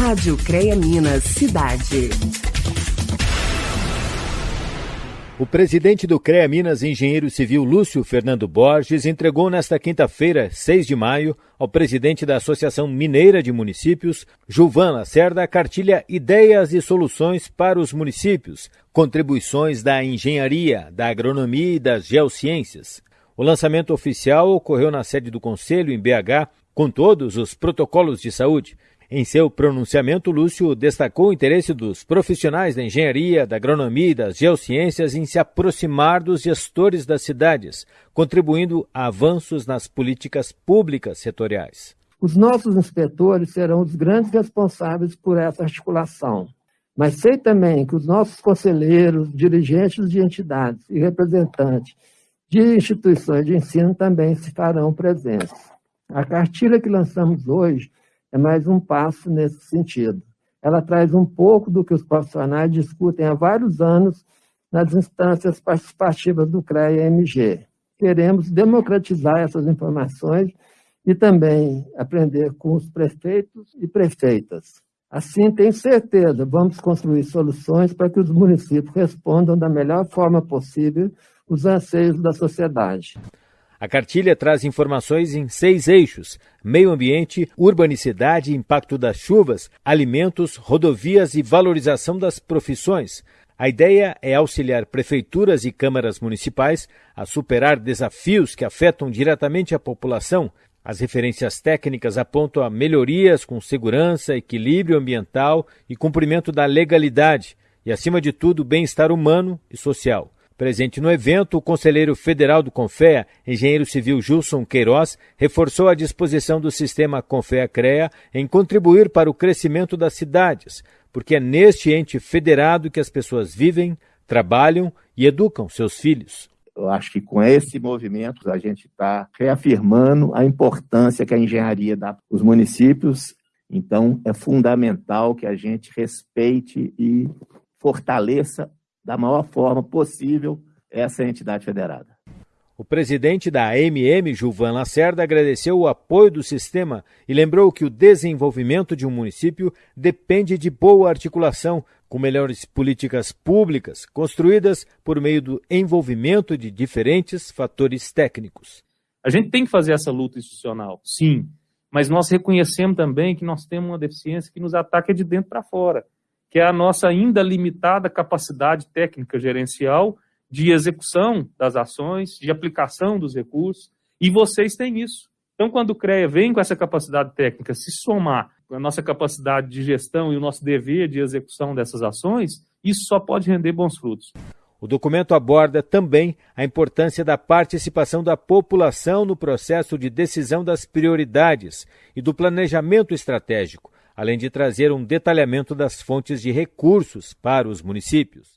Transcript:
Rádio CREA Minas Cidade. O presidente do CREA Minas, engenheiro civil Lúcio Fernando Borges, entregou nesta quinta-feira, 6 de maio, ao presidente da Associação Mineira de Municípios, Gilvan Lacerda, a cartilha Ideias e Soluções para os Municípios, contribuições da engenharia, da agronomia e das geociências. O lançamento oficial ocorreu na sede do Conselho, em BH, com todos os protocolos de saúde. Em seu pronunciamento, Lúcio destacou o interesse dos profissionais da engenharia, da agronomia e das geociências em se aproximar dos gestores das cidades, contribuindo a avanços nas políticas públicas setoriais. Os nossos inspetores serão os grandes responsáveis por essa articulação. Mas sei também que os nossos conselheiros, dirigentes de entidades e representantes de instituições de ensino também estarão presentes. A cartilha que lançamos hoje é mais um passo nesse sentido. Ela traz um pouco do que os profissionais discutem há vários anos nas instâncias participativas do CREA-MG. Queremos democratizar essas informações e também aprender com os prefeitos e prefeitas. Assim, tenho certeza, vamos construir soluções para que os municípios respondam da melhor forma possível os anseios da sociedade. A cartilha traz informações em seis eixos: meio ambiente, urbanicidade, impacto das chuvas, alimentos, rodovias e valorização das profissões. A ideia é auxiliar prefeituras e câmaras municipais a superar desafios que afetam diretamente a população. As referências técnicas apontam a melhorias com segurança, equilíbrio ambiental e cumprimento da legalidade, e, acima de tudo, bem-estar humano e social. Presente no evento, o conselheiro federal do Confea, engenheiro civil Gilson Queiroz, reforçou a disposição do sistema Confea-CREA em contribuir para o crescimento das cidades, porque é neste ente federado que as pessoas vivem, trabalham e educam seus filhos. Eu acho que com esse movimento a gente está reafirmando a importância que a engenharia dá para os municípios. Então, é fundamental que a gente respeite e fortaleça da maior forma possível essa entidade federada. O presidente da AMM, Gilvan Lacerda, agradeceu o apoio do sistema e lembrou que o desenvolvimento de um município depende de boa articulação com melhores políticas públicas construídas por meio do envolvimento de diferentes fatores técnicos. A gente tem que fazer essa luta institucional, sim, mas nós reconhecemos também que nós temos uma deficiência que nos ataca de dentro para fora que é a nossa ainda limitada capacidade técnica gerencial de execução das ações, de aplicação dos recursos, e vocês têm isso. Então, quando o CREA vem com essa capacidade técnica se somar com a nossa capacidade de gestão e o nosso dever de execução dessas ações, isso só pode render bons frutos. O documento aborda também a importância da participação da população no processo de decisão das prioridades e do planejamento estratégico, além de trazer um detalhamento das fontes de recursos para os municípios.